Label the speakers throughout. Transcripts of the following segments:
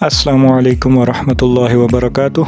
Speaker 1: السلام علیکم ورحمۃ اللہ وبرکاتہ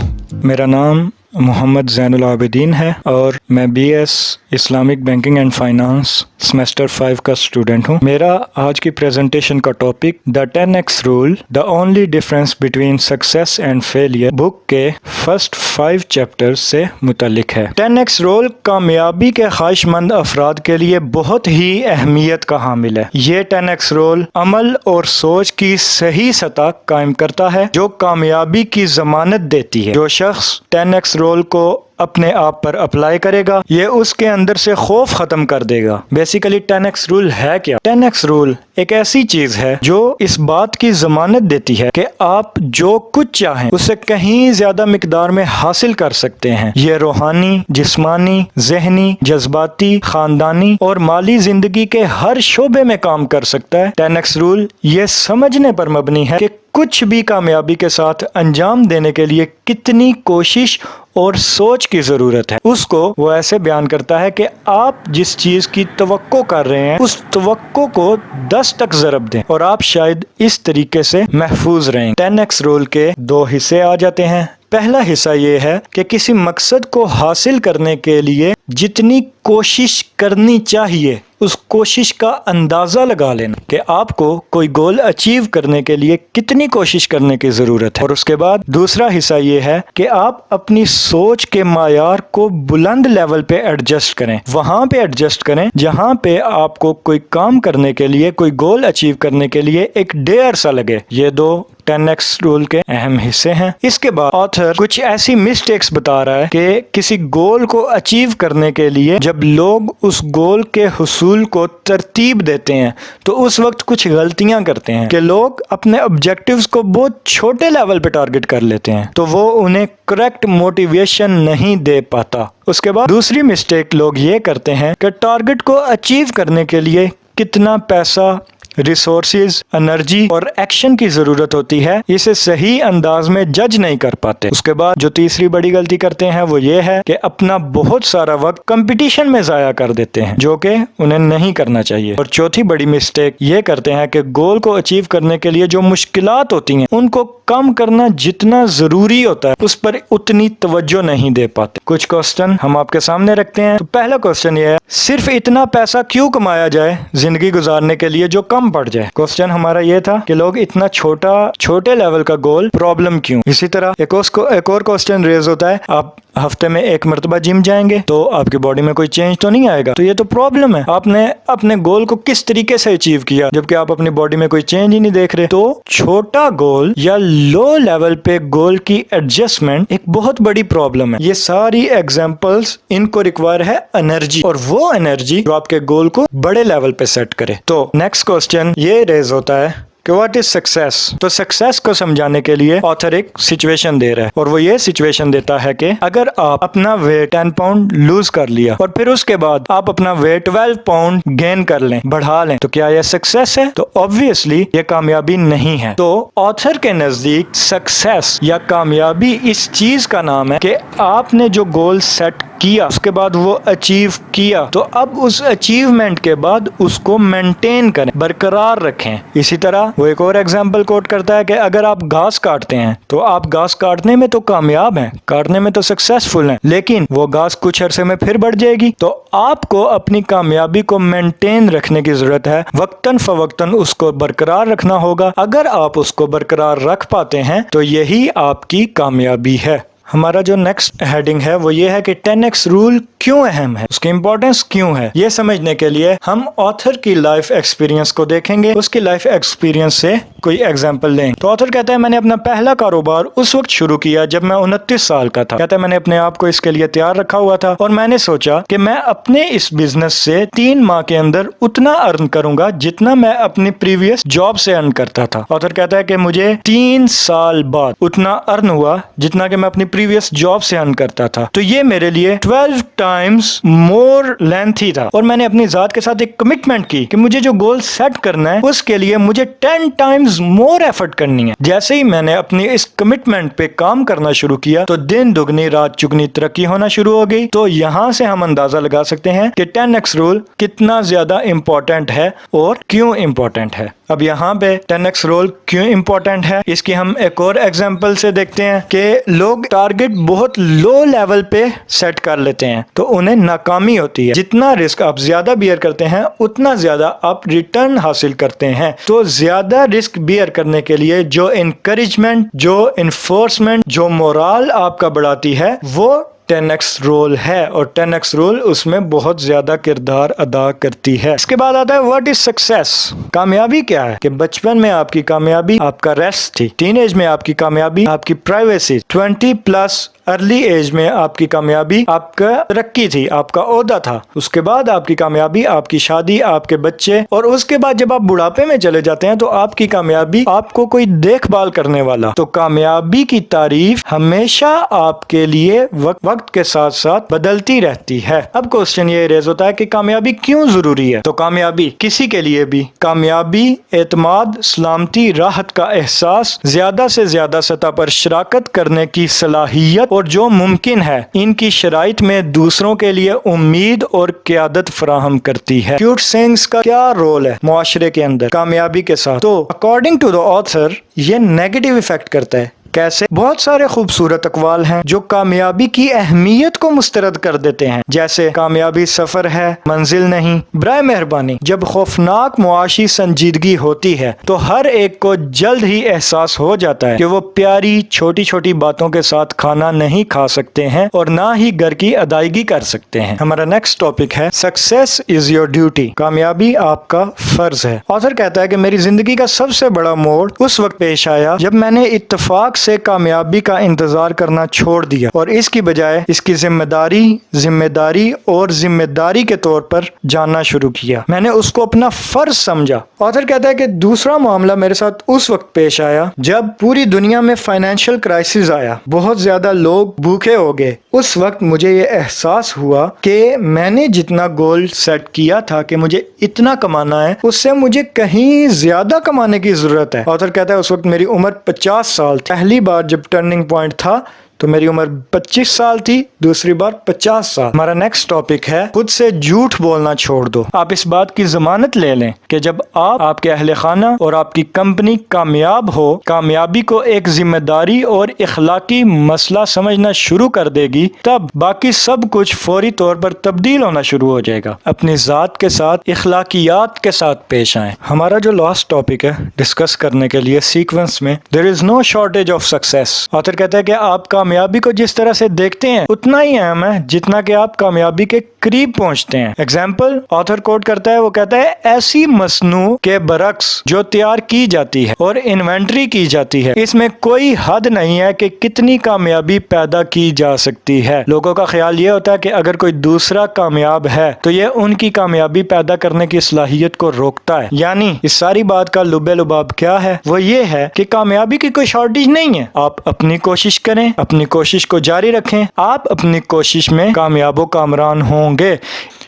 Speaker 1: میرا نام محمد زین العابدین ہے اور میں B S Islamic banking and finance semester five کا اسٹوڈنٹ ہوں۔ میرا آج کی پریزنٹیشن کا topic the ten X rule the only difference between success and failure book کے فرسٹ فائیو چیپٹر سے متعلق ہے۔ ٹین ایکس رول کامیابی کے خواہش مند افراد کے لیے بہت ہی اہمیت کا حامل ہے۔ یہ ٹین ایکس رول عمل اور سوچ کی صحیح سطح قائم کرتا ہے، جو کامیابی کی ضمانت دیتی ہے۔ جو شخص ٹین ایکس رول رول کو اپنے آپ پر اپلائی کرے گا، یہ اس کے اندر سے خوف ختم کر دے گا۔ بیسیکلی ٹین ایکس رول ہے کیا؟ ٹین ایکس رول ایک ایسی چیز ہے جو اس بات کی ضمانت دیتی ہے کہ آپ جو کچھ چاہیں اسے کہیں زیادہ مقدار میں حاصل کر سکتے ہیں۔ یہ روحانی، جسمانی، ذہنی، جذباتی، خاندانی اور مالی زندگی کے ہر شعبے میں کام کر سکتا ہے۔ ٹین ایکس رول یہ سمجھنے پر مبنی ہے کہ کچھ بھی کامیابی کے ساتھ انجام دینے کے لیے کتنی کوشش اور سوچ کی ضرورت ہے۔ اس کو وہ ایسے بیان کرتا ہے کہ آپ جس چیز کی توقع کر رہے ہیں، اس توقع کو دس تک ضرب دیں اور آپ شاید اس طریقے سے محفوظ رہیں۔ ٹین ایکس رول کے دو حصے آ جاتے ہیں۔ پہلا حصہ یہ ہے کہ کسی مقصد کو حاصل کرنے کے لیے جتنی کوشش کرنی چاہیے اس کوشش کا اندازہ لگا لینا کہ آپ کو کوئی گول اچیو کرنے کے لیے کتنی کوشش کرنے کی ضرورت ہے۔ اور اس کے بعد دوسرا حصہ یہ ہے کہ آپ اپنی سوچ کے معیار کو بلند لیول پہ ایڈجسٹ کریں۔ وہاں پہ ایڈجسٹ کریں جہاں پہ آپ کو کوئی کام کرنے کے لیے، کوئی گول اچیو کرنے کے لیے ایک ڈیر سا لگے۔ یہ دو ٹین ایکس رول کے اہم حصے ہیں۔ اس کے بعد آتھر کچھ ایسی مسٹیکس بتا رہا ہے کہ کسی گول کو اچیو کرنے کے لیے جب لوگ اس گول کے حصول کو ترتیب دیتے ہیں، تو اس وقت کچھ غلطیاں کرتے ہیں۔ کہ لوگ اپنے آبجیکٹیوز کو بہت چھوٹے لیول پہ ٹارگٹ کر لیتے ہیں، تو وہ انہیں کریکٹ موٹیویشن نہیں دے پاتا۔ اس کے بعد دوسری مسٹیک لوگ یہ کرتے ہیں کہ ٹارگٹ کو اچیو کرنے کے لیے کتنا پیسہ ریسورسز انرجی اور ایکشن کی ضرورت ہوتی ہے، اسے صحیح انداز میں جج نہیں کر پاتے۔ اس کے بعد جو تیسری بڑی غلطی کرتے ہیں، وہ یہ ہے کہ اپنا بہت سارا وقت کمپٹیشن میں ضائع کر دیتے ہیں، جو کہ انہیں نہیں کرنا چاہیے۔ اور چوتھی بڑی مسٹیک یہ کرتے ہیں کہ گول کو اچیو کرنے کے لیے جو مشکلات ہوتی ہیں، ان کو کم کرنا جتنا ضروری ہوتا ہے، اس پر اتنی توجہ نہیں دے پاتے۔ کچھ کوشچن ہم آپ کے سامنے رکھتے ہیں۔ تو پہلا کوشچن یہ ہے، صرف اتنا پیسہ کیوں کمایا جائے زندگی گزارنے کے لیے جو کم کم پڑ جائے؟ کوشچن ہمارا یہ تھا کہ لوگ اتنا چھوٹا، چھوٹے لیول کا گول پرابلم کیوں؟ اسی طرح ایک اور کوشچن ریز ہوتا ہے۔ آپ ہفتے میں ایک مرتبہ جم جائیں گے تو آپ کی باڈی میں کوئی چینج تو نہیں آئے گا۔ تو یہ تو پرابلم ہے۔ آپ نے اپنے گول کو کس طریقے سے اچیو کیا؟ جبکہ آپ اپنی باڈی میں کوئی چینج ہی نہیں دیکھ رہے۔ تو چھوٹا گول یا لو لیول پہ گول کی ایڈجسٹمنٹ ایک بہت بڑی پرابلم ہے یہ ساری ایگزامپلس ان کو ریکوائر ہے انرجی اور وہ انرجی جو آپ کے گول کو بڑے لیول پہ سیٹ کرے تو نیکسٹ کوشچن یہ ریز ہوتا ہے کہ واٹ از سکسیس تو سکسیس کو سمجھانے کے لیے آتھر ایک سچویشن دے رہا ہے اور وہ یہ سچویشن دیتا ہے کہ اگر آپ اپنا ویٹ ٹین پاؤنڈ لوز کر لیا اور پھر اس کے بعد آپ اپنا ویٹ ٹویلو پاؤنڈ گین کر لیں، بڑھا لیں، تو کیا یہ سکسیس ہے؟ تو آبویسلی یہ کامیابی نہیں ہے۔ تو آتھر کے نزدیک سکسیس یا کامیابی اس چیز کا نام ہے کہ آپ نے جو گول سیٹ کیا، اس کے بعد وہ اچیو کیا۔ تو اب اس اچیومنٹ کے بعد اس کو مینٹین کریں، برقرار رکھیں۔ اسی طرح وہ ایک اور ایگزامپل کوٹ کرتا ہے کہ اگر آپ گھاس کاٹتے ہیں تو آپ گھاس کاٹنے میں تو کامیاب ہیں، کاٹنے میں تو سکسیسفل ہیں، لیکن وہ گھاس کچھ عرصے میں پھر بڑھ جائے گی۔ تو آپ کو اپنی کامیابی کو مینٹین رکھنے کی ضرورت ہے، وقتاً فوقتاً اس کو برقرار رکھنا ہوگا۔ اگر آپ اس کو برقرار رکھ پاتے ہیں تو یہی آپ کی کامیابی ہے۔ ہمارا جو نیکسٹ ہیڈنگ ہے وہ یہ ہے کہ ٹین ایکس رول کیوں اہم ہے؟ اس کی امپورٹینس کیوں ہے؟ یہ سمجھنے کے لیے ہم آتھر کی لائف ایکسپیرینس کو دیکھیں گے۔ اس کی لائف ایکسپیرینس سے کوئی ایگزامپل لیں۔ تو آتھر کہتا ہے، میں نے اپنا پہلا کاروبار اس وقت شروع کیا جب میں انتیس سال کا تھا۔ کہتا ہے، میں نے اپنے آپ کو اس کے لیے تیار رکھا ہوا تھا اور میں نے سوچا کہ میں اپنے اس بزنس سے تین ماہ کے اندر اتنا ارن کروں گا جتنا میں اپنی پریویس جاب سے ارن کرتا تھا۔ آتھر کہتا ہے کہ مجھے تین سال بعد اتنا ارن ہوا جتنا کہ میں اپنی پریویس جاب سے ارن کرتا تھا۔ تو یہ میرے لیے ٹویلو ٹائمز مور لینتھی تھا۔ اور میں نے اپنی ذات کے ساتھ ایک کمٹمنٹ کی کہ مجھے جو گول سیٹ کرنا ہے، اس کے لیے مجھے ٹین ٹائمز مور ایفرٹ کرنی ہے۔ جیسے ہی میں نے اپنی اس کمٹمنٹ پہ کام کرنا شروع کیا، تو دن دگنی، رات چگنی، ترقی ہونا شروع ہو گئی۔ تو یہاں سے ہم اندازہ لگا سکتے ہیں کہ ٹین ایکس رول کتنا زیادہ امپورٹنٹ ہے اور کیوں امپورٹنٹ ہے۔ اب یہاں پہ ٹین ایکس رول کیوں امپورٹنٹ ہے؟ اس کی ہم ایک اور ایگزامپل سے دیکھتے ہیں کہ لوگ ٹارگٹ بہت لو لیول پہ سیٹ کر لیتے ہیں تو انہیں ناکامی ہوتی ہے۔ جتنا رسک آپ زیادہ بیئر کرتے ہیں، اتنا زیادہ آپ ریٹرن حاصل کرتے ہیں۔ تو زیادہ رسک بیئر کرنے کے لیے جو انکریجمنٹ جو انفورسمنٹ جو مورال آپ کا بڑھاتی ہے، وہ ٹین ایکس رول ہے اور ٹین ایکس رول اس میں بہت زیادہ کردار ادا کرتی ہے۔ اس کے بعد آتا ہے واٹ از سکسیس کامیابی کیا ہے؟ کہ بچپن میں آپ کی کامیابی، آپ کا ریسٹ تھی۔ ٹین ایج میں آپ کی کامیابی، آپ کی privacy twenty plus early age میں آپ کی کامیابی آپ کا ترقی تھی، آپ کا عہدہ تھا۔ اس کے بعد آپ کی کامیابی، آپ کی شادی، آپ کے بچے اور اس کے بعد جب آپ بڑھاپے میں چلے جاتے ہیں تو آپ کی کامیابی آپ کو کوئی دیکھ بھال کرنے والا۔ تو کامیابی کی تعریف ہمیشہ آپ کے لیے وقت کے ساتھ ساتھ بدلتی رہتی ہے۔ اب کوشچن یہ ریز ہوتا ہے کہ کامیابی کیوں ضروری ہے؟ تو کامیابی کسی کے لیے بھی۔ کامیابی اعتماد، سلامتی، راحت کا احساس، زیادہ سے زیادہ سطح پر شراکت کرنے کی صلاحیت اور جو ممکن ہے، ان کی شرائط میں دوسروں کے لیے امید اور قیادت فراہم کرتی ہے۔ کیوٹ سینگز کا کیا رول ہے معاشرے کے اندر؟ کامیابی کے ساتھ۔ تو اکارڈنگ ٹو دا آتھر یہ نیگیٹو افیکٹ کرتا ہے۔ کیسے؟ بہت سارے خوبصورت اقوال ہیں جو کامیابی کی اہمیت کو مسترد کر دیتے ہیں۔ جیسے، کامیابی سفر ہے، منزل نہیں۔ برائے مہربانی، جب خوفناک معاشی سنجیدگی ہوتی ہے، تو ہر ایک کو جلد ہی احساس ہو جاتا ہے کہ وہ پیاری، چھوٹی چھوٹی باتوں کے ساتھ کھانا نہیں کھا سکتے ہیں اور نہ ہی گھر کی ادائیگی کر سکتے ہیں۔ ہمارا نیکسٹ ٹاپک ہے سکسیس از یور ڈیوٹی کامیابی آپ کا فرض ہے۔ آثر کہتا ہے کہ میری زندگی کا سب سے بڑا موڑ اس وقت پیش آیا جب میں نے اتفاق سے کامیابی کا انتظار کرنا چھوڑ دیا اور اس کی بجائے اس کی ذمہ داری ذمہ داری اور ذمہ داری کے طور پر جاننا شروع کیا۔ میں نے اس کو اپنا فرض سمجھا۔ آتھر کہتا ہے کہ دوسرا معاملہ میرے ساتھ اس وقت پیش آیا جب پوری دنیا میں فائنینشیل کرائسس آیا۔ بہت زیادہ لوگ بھوکے ہو گئے۔ اس وقت مجھے یہ احساس ہوا کہ میں نے جتنا گول سیٹ کیا تھا کہ مجھے اتنا کمانا ہے، اس سے مجھے کہیں زیادہ کمانے کی ضرورت ہے۔ آتھر کہتا ہے اس وقت میری عمر پچاس سال پہلی بار جب ٹرننگ پوائنٹ تھا تو میری عمر پچیس سال تھی، دوسری بار پچاس سال۔ ہمارا نیکسٹ ٹاپک ہے، خود سے جھوٹ بولنا چھوڑ دو۔ آپ اس بات کی ضمانت لے لیں کہ جب آپ آپ کے اہل خانہ اور آپ کی کمپنی کامیاب ہو، کامیابی کو ایک ذمہ داری اور اخلاقی مسئلہ سمجھنا شروع کر دے گی، تب باقی سب کچھ فوری طور پر تبدیل ہونا شروع ہو جائے گا۔ اپنی ذات کے ساتھ، اخلاقیات کے ساتھ پیش آئیں۔ ہمارا جو لاسٹ ٹاپک ہے ڈسکس کرنے کے لیے سیکوینس میں there is no shortage of success author کہتا ہے کہ آپ کا کامیابی کو جس طرح سے دیکھتے ہیں، اتنا ہی اہم ہے جتنا کہ آپ کامیابی کے قریب پہنچتے ہیں۔ ایگزامپل آتھر کوٹ کرتا ہے، وہ کہتا ہے، ایسی مصنوع کے برعکس جو تیار کی جاتی ہے اور انوینٹری کی جاتی ہے، اس میں کوئی حد نہیں ہے کہ کتنی کامیابی پیدا کی جا سکتی ہے۔ لوگوں کا خیال یہ ہوتا ہے کہ اگر کوئی دوسرا کامیاب ہے، تو یہ ان کی کامیابی پیدا کرنے کی صلاحیت کو روکتا ہے۔ یعنی اس ساری بات کا لبے لباب کیا ہے؟ وہ یہ ہے کہ کامیابی کی کوئی شارٹیج نہیں ہے۔ آپ اپنی کوشش کریں اپنی کوشش کو جاری رکھیں۔ آپ اپنی کوشش میں کامیاب و کامران ہوں گے۔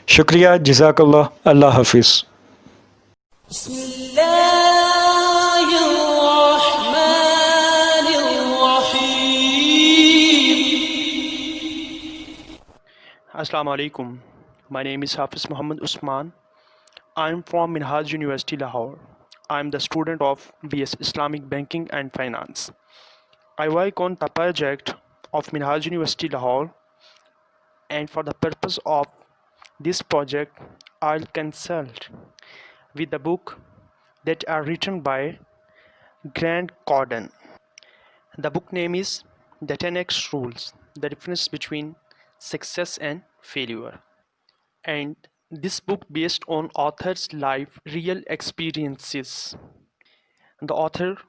Speaker 1: شکریہ۔ جزاک اللہ۔ اللہ حافظ۔ بسم اللہ الرحمن
Speaker 2: الرحیم۔ السلام علیکم۔ My name is Hafiz Muhammad Usman. I am from Minhaj University Lahore. I am the student of BS Islamic Banking and Finance. I work on the project of Minhaj University Lahore and for the purpose of this project I'll consult with the book that are written by Grant Cardone. The book name is The 10X Rules, the difference between success and failure. And this book based on author's life real experiences. The author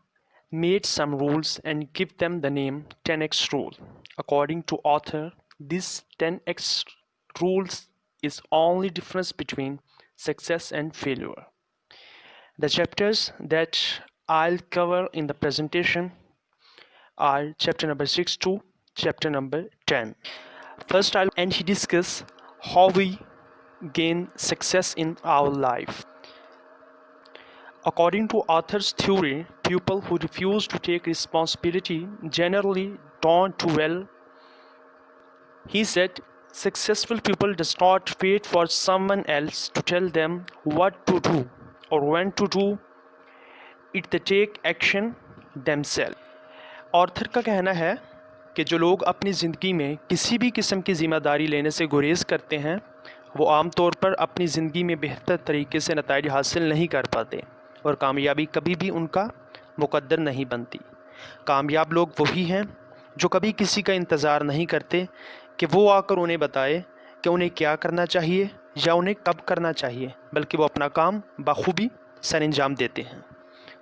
Speaker 2: made some rules and give them the name 10x rule. According to author, this 10x rules is only difference between success and failure. The chapters that I'll cover in the presentation are chapter number 6 to chapter number 10. First I'll and he discuss how we gain success in our life. According to author's theory, people who refuse to take responsibility generally don't do well. He said, successful people does not wait for someone else to tell them what to do or when to do it the take action themselves author کا کہنا ہے کہ جو لوگ اپنی زندگی میں کسی بھی قسم کی ذمہ داری لینے سے گریز کرتے ہیں وہ عام طور پر اپنی زندگی میں بہتر طریقے سے نتائج حاصل نہیں کر پاتے اور کامیابی کبھی بھی ان کا مقدر نہیں بنتی۔ کامیاب لوگ وہی ہیں جو کبھی کسی کا انتظار نہیں کرتے کہ وہ آ کر انہیں بتائے کہ انہیں کیا کرنا چاہیے یا انہیں کب کرنا چاہیے، بلکہ وہ اپنا کام بخوبی سر انجام دیتے ہیں۔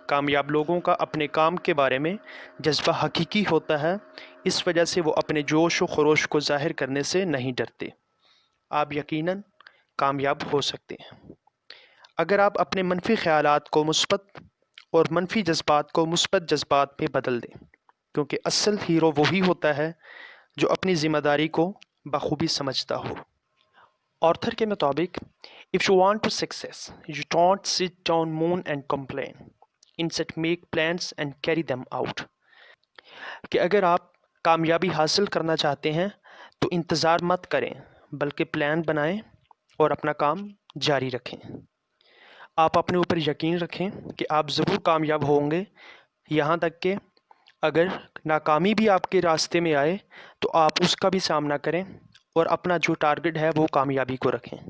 Speaker 2: کامیاب لوگوں کا اپنے کام کے بارے میں جذبہ حقیقی ہوتا ہے، اس وجہ سے وہ اپنے جوش و خروش کو ظاہر کرنے سے نہیں ڈرتے۔ آپ یقیناً کامیاب ہو سکتے ہیں۔ اگر آپ اپنے منفی خیالات کو مثبت اور منفی جذبات کو مثبت جذبات میں بدل دیں۔ کیونکہ اصل ہیرو وہی ہوتا ہے جو اپنی ذمہ داری کو بخوبی سمجھتا ہو۔ آرتھر کے مطابق if you want to success you don't sit down moan and complain instead make plans and carry them out کہ اگر آپ کامیابی حاصل کرنا چاہتے ہیں، تو انتظار مت کریں، بلکہ پلان بنائیں اور اپنا کام جاری رکھیں۔ آپ اپنے اوپر یقین رکھیں کہ آپ ضرور کامیاب ہوں گے۔ یہاں تک کہ اگر ناکامی بھی آپ کے راستے میں آئے تو آپ اس کا بھی سامنا کریں اور اپنا جو ٹارگٹ ہے وہ کامیابی کو رکھیں۔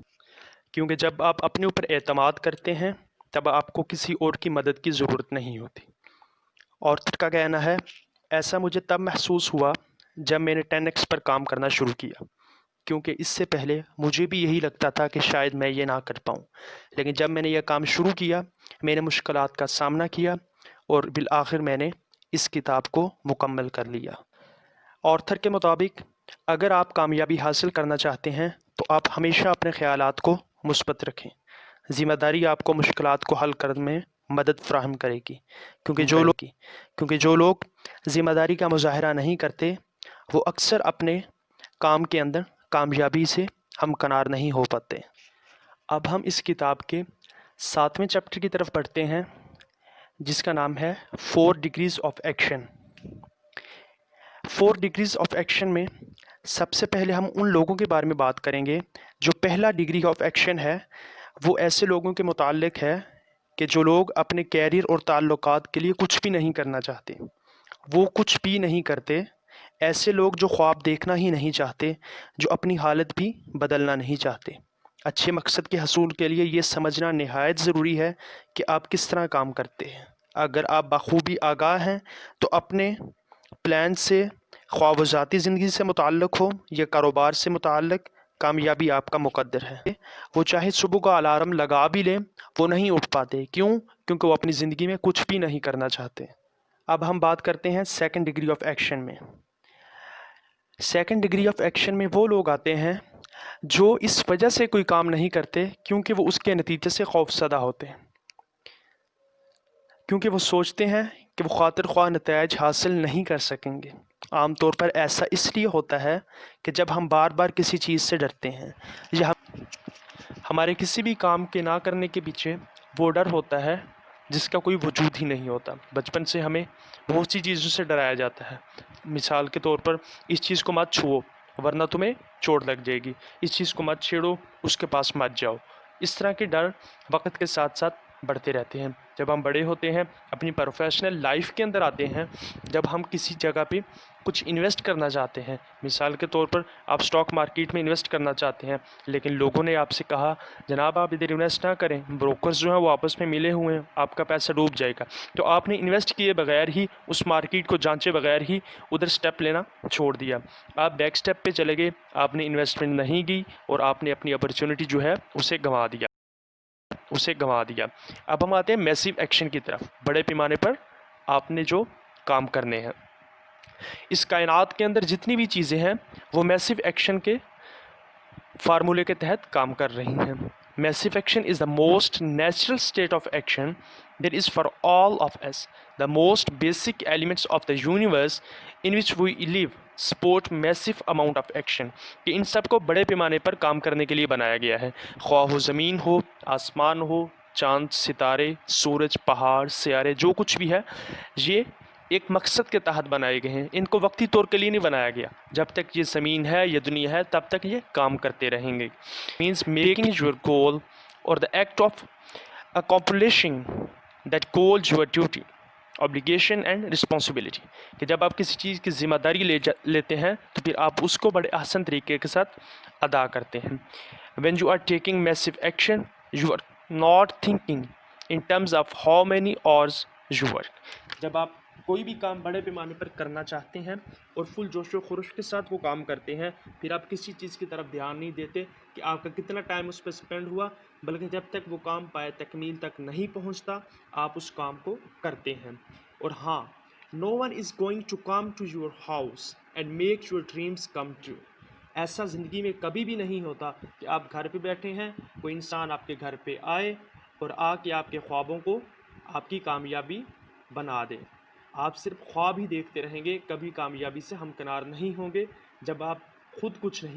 Speaker 2: کیونکہ جب آپ اپنے اوپر اعتماد کرتے ہیں تب آپ کو کسی اور کی مدد کی ضرورت نہیں ہوتی۔ اور کا کہنا ہے، ایسا مجھے تب محسوس ہوا جب میں نے ٹین ایکس پر کام کرنا شروع کیا۔ کیونکہ اس سے پہلے مجھے بھی یہی لگتا تھا کہ شاید میں یہ نہ کر پاؤں۔ لیکن جب میں نے یہ کام شروع کیا میں نے مشکلات کا سامنا کیا اور بالآخر میں نے اس کتاب کو مکمل کر لیا۔ آرتھر کے مطابق اگر آپ کامیابی حاصل کرنا چاہتے ہیں تو آپ ہمیشہ اپنے خیالات کو مثبت رکھیں۔ ذمہ داری آپ کو مشکلات کو حل کرنے میں مدد فراہم کرے گی۔ کیونکہ جو لوگ کیونکہ جو لوگ ذمہ داری کا مظاہرہ نہیں کرتے وہ اکثر اپنے کام کے اندر کامیابی سے ہم کنار نہیں ہو پاتے۔ اب ہم اس کتاب کے ساتویں چیپٹر کی طرف پڑھتے ہیں، جس کا نام ہے four degrees of action. Four degrees of action میں سب سے پہلے ہم ان لوگوں کے بارے میں بات کریں گے جو پہلا ڈگری آف ایکشن ہے، وہ ایسے لوگوں کے متعلق ہے کہ جو لوگ اپنے کیریئر اور تعلقات کے لیے کچھ بھی نہیں کرنا چاہتے۔ وہ کچھ بھی نہیں کرتے ایسے لوگ جو خواب دیکھنا ہی نہیں چاہتے، جو اپنی حالت بھی بدلنا نہیں چاہتے۔ اچھے مقصد کے حصول کے لیے یہ سمجھنا نہایت ضروری ہے کہ آپ کس طرح کام کرتے ہیں۔ اگر آپ بخوبی آگاہ ہیں تو اپنے پلان سے، خواب و ذاتی زندگی سے متعلق ہو یا کاروبار سے متعلق، کامیابی آپ کا مقدر ہے۔ وہ چاہے صبح کا الارم لگا بھی لیں، وہ نہیں اٹھ پاتے۔ کیوں؟ کیونکہ وہ اپنی زندگی میں کچھ بھی نہیں کرنا چاہتے۔ اب ہم بات کرتے ہیں سیکنڈ ڈگری آف ایکشن میں۔ سیکنڈ ڈگری آف ایکشن میں وہ لوگ آتے ہیں جو اس وجہ سے کوئی کام نہیں کرتے کیونکہ وہ اس کے نتیجے سے خوف زدہ ہوتے ہیں۔ کیونکہ وہ سوچتے ہیں کہ وہ خاطر خواہ نتائج حاصل نہیں کر سکیں گے۔ عام طور پر ایسا اس لیے ہوتا ہے کہ جب ہم بار بار کسی چیز سے ڈرتے ہیں یا ہمارے کسی بھی کام کے نہ کرنے کے پیچھے وہ ڈر ہوتا ہے جس کا کوئی وجود ہی نہیں ہوتا۔ بچپن سے ہمیں بہت سی چیزوں سے ڈرایا جاتا ہے۔ مثال کے طور پر اس چیز کو مت چھوؤ، ورنہ تمہیں چوٹ لگ جائے گی۔ اس چیز کو مت چھیڑو، اس کے پاس مت جاؤ۔ اس طرح کے ڈر وقت کے ساتھ ساتھ بڑھتے رہتے ہیں۔ جب ہم بڑے ہوتے ہیں، اپنی پروفیشنل لائف کے اندر آتے ہیں، جب ہم کسی جگہ پہ کچھ انویسٹ کرنا چاہتے ہیں، مثال کے طور پر آپ سٹاک مارکیٹ میں انویسٹ کرنا چاہتے ہیں، لیکن لوگوں نے آپ سے کہا، جناب، آپ ادھر انویسٹ نہ کریں بروکرز جو ہیں وہ آپس میں ملے ہوئے ہیں، آپ کا پیسہ ڈوب جائے گا۔ تو آپ نے انویسٹ کیے بغیر ہی، اس مارکیٹ کو جانچے بغیر ہی، ادھر سٹیپ لینا چھوڑ دیا۔ آپ بیک سٹیپ پہ چلے گئے، آپ نے انویسٹمنٹ نہیں کی اور آپ نے اپنی اپرچونٹی جو ہے، اسے گنوا دیا۔ اسے گنوا دیا۔ اب ہم آتے ہیں میسیو ایکشن کی طرف۔ بڑے پیمانے پر آپ نے جو کام کرنے ہیں۔ اس کائنات کے اندر جتنی بھی چیزیں ہیں، وہ میسیو ایکشن کے فارمولے کے تحت کام کر رہی ہیں۔ Massive action is the most natural state of action that is for all of us the most basic elements of the universe in which we live support massive amount of action کہ ان سب کو بڑے پیمانے پر کام کرنے کے لیے بنایا گیا ہے۔ خواہ ہو زمین ہو، آسمان ہو، چاند، ستارے، سورج، پہاڑ، سیارے، جو کچھ بھی ہے، یہ ایک مقصد کے تحت بنائے گئے ہیں۔ ان کو وقتی طور کے لیے نہیں بنایا گیا۔ جب تک یہ زمین ہے، یہ دنیا ہے، تب تک یہ کام کرتے رہیں گے۔ مینس میکنگ یور گول اور the act of accomplishing that goals your duty obligation and responsibility کہ جب آپ کسی چیز کی ذمہ داری لے جا لیتے ہیں، تو پھر آپ اس کو بڑے آسان طریقے کے ساتھ ادا کرتے ہیں۔ When you are taking massive action you are not thinking in terms of how many hours you work جب آپ کوئی بھی کام بڑے پیمانے پر کرنا چاہتے ہیں اور فل جوش و خروش کے ساتھ وہ کام کرتے ہیں، پھر آپ کسی چیز کی طرف دھیان نہیں دیتے کہ آپ کا کتنا ٹائم اس پہ اسپینڈ ہوا، بلکہ جب تک وہ کام پائے تکمیل تک نہیں پہنچتا، آپ اس کام کو کرتے ہیں۔ اور ہاں no one is going to come to your house and make your dreams come true ایسا زندگی میں کبھی بھی نہیں ہوتا کہ آپ گھر پہ بیٹھے ہیں، کوئی انسان آپ کے گھر پہ آئے اور آ کے آپ کے خوابوں کو آپ کی کامیابی بنا دے۔ آپ صرف خواب ہی دیکھتے رہیں گے، کبھی کامیابی سے ہمکنار نہیں ہوں گے، جب آپ خود کچھ نہیں